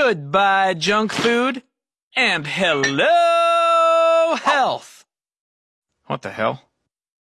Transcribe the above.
Goodbye, junk food. And hello, health. What the hell?